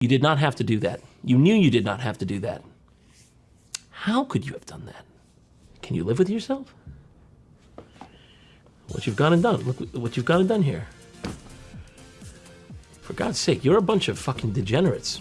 You did not have to do that. You knew you did not have to do that. How could you have done that? Can you live with yourself? What you've gone and done. Look what you've gone and done here. For God's sake, you're a bunch of fucking degenerates.